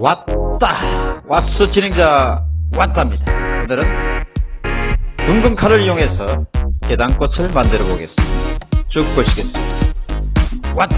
왔다. 왓츠 진행자 왔답니다. 오늘은 둥근 칼을 이용해서 계단꽃을 만들어 보겠습니다. 쭉 보시겠습니다. 왔